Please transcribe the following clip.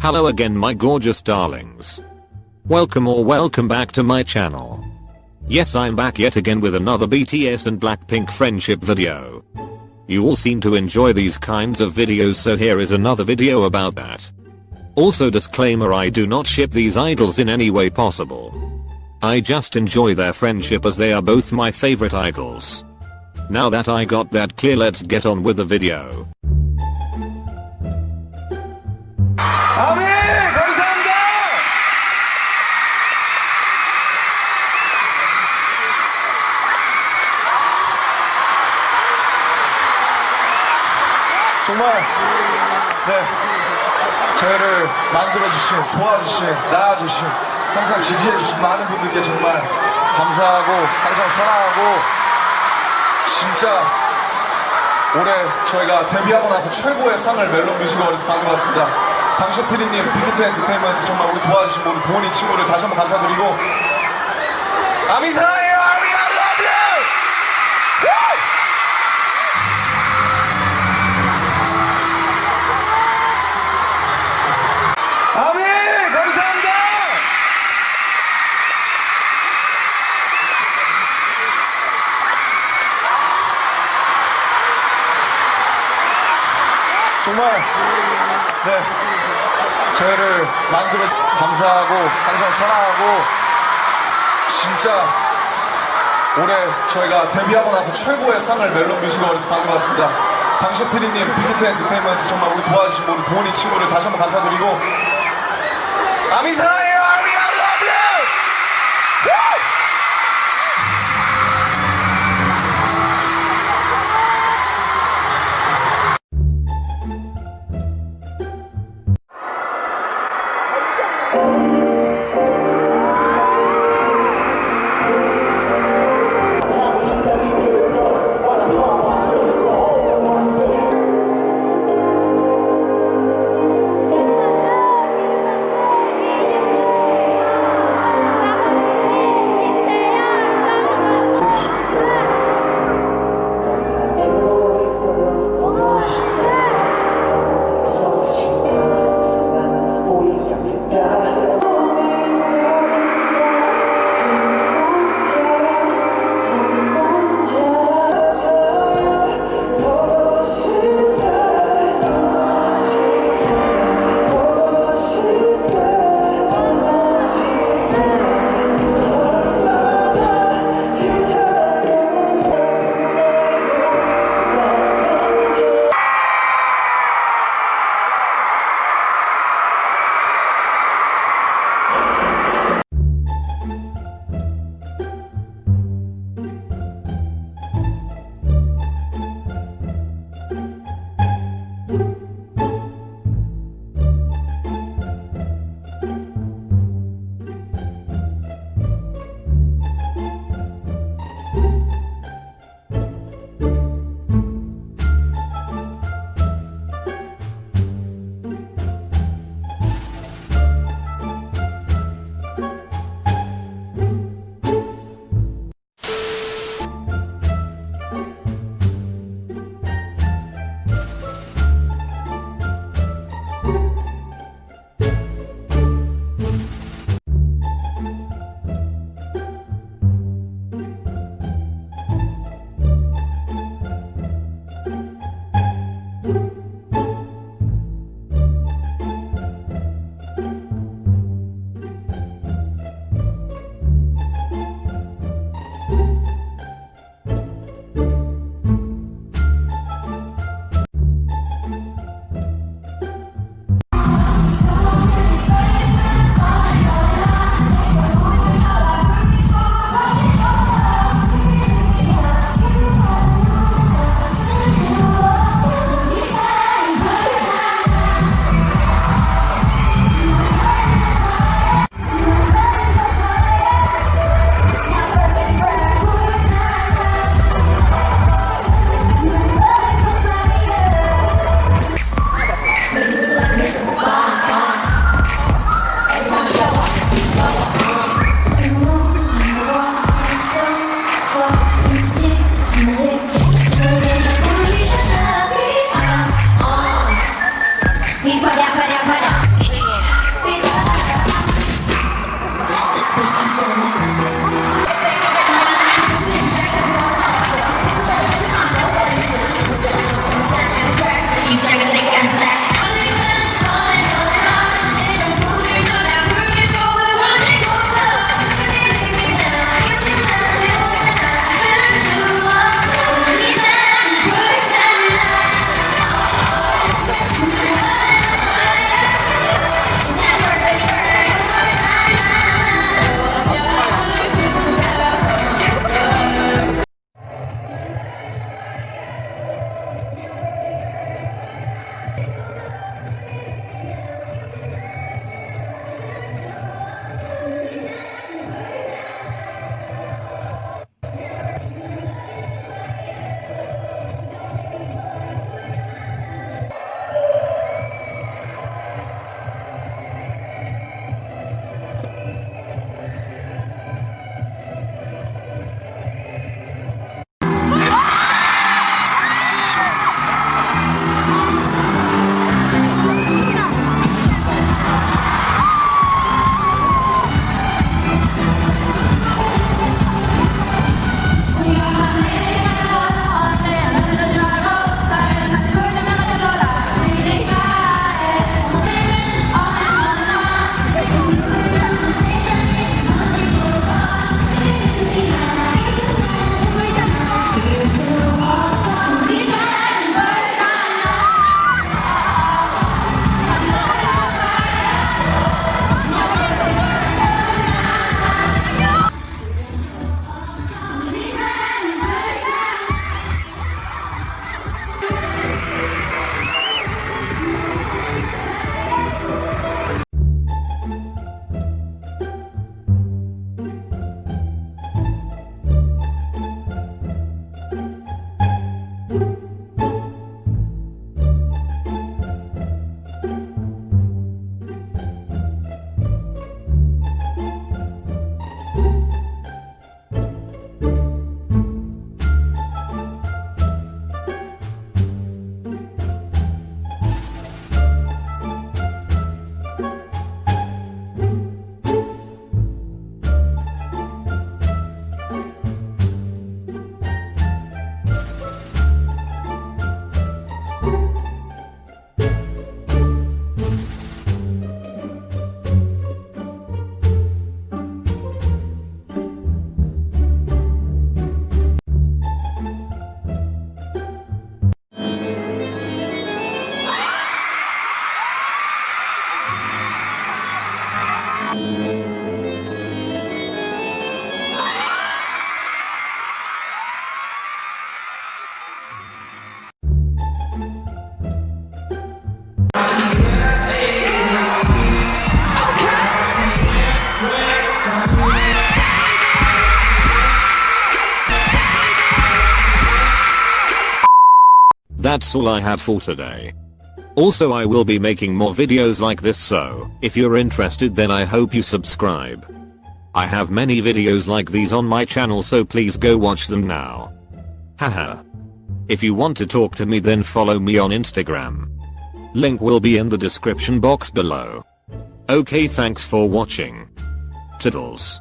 Hello again my gorgeous darlings. Welcome or welcome back to my channel. Yes I'm back yet again with another BTS and Blackpink friendship video. You all seem to enjoy these kinds of videos so here is another video about that. Also disclaimer I do not ship these idols in any way possible. I just enjoy their friendship as they are both my favorite idols. Now that I got that clear let's get on with the video. 정말 네 저희를 만들어주신 도와주신 낳아주신 항상 지지해주신 많은 분들께 정말 감사하고 항상 사랑하고 진짜 올해 저희가 데뷔하고 나서 최고의 상을 멜론 뮤직 어워드에서 받은 것 같습니다. 방식 PD님, 빅히트 엔터테인먼트 정말 우리 도와주신 모든 부모님 친구를 다시 한번 감사드리고 아미 사랑해 정말 네 저희를 만들어 감사하고 항상 사랑하고 진짜 올해 저희가 데뷔하고 나서 최고의 상을 멜론 뮤직 어워드에서 받은 것 같습니다. 방식 PD님, 빅히트 엔터테인먼트 정말 우리 도와주신 모든 부모님 친구를 다시 한번 감사드리고 아미 사랑해 That's all I have for today. Also I will be making more videos like this so, if you're interested then I hope you subscribe. I have many videos like these on my channel so please go watch them now. Haha. If you want to talk to me then follow me on Instagram. Link will be in the description box below. Okay thanks for watching. Toodles.